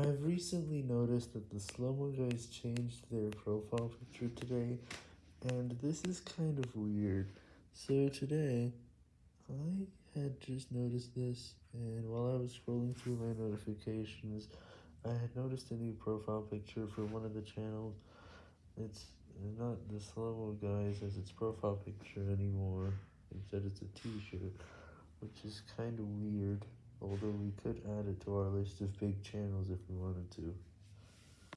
I've recently noticed that the Slow-Mo Guys changed their profile picture today, and this is kind of weird. So today, I had just noticed this, and while I was scrolling through my notifications, I had noticed a new profile picture for one of the channels. It's not the Slow-Mo Guys as its profile picture anymore, instead it's a t-shirt, which is kind of weird. Although we could add it to our list of big channels if we wanted to.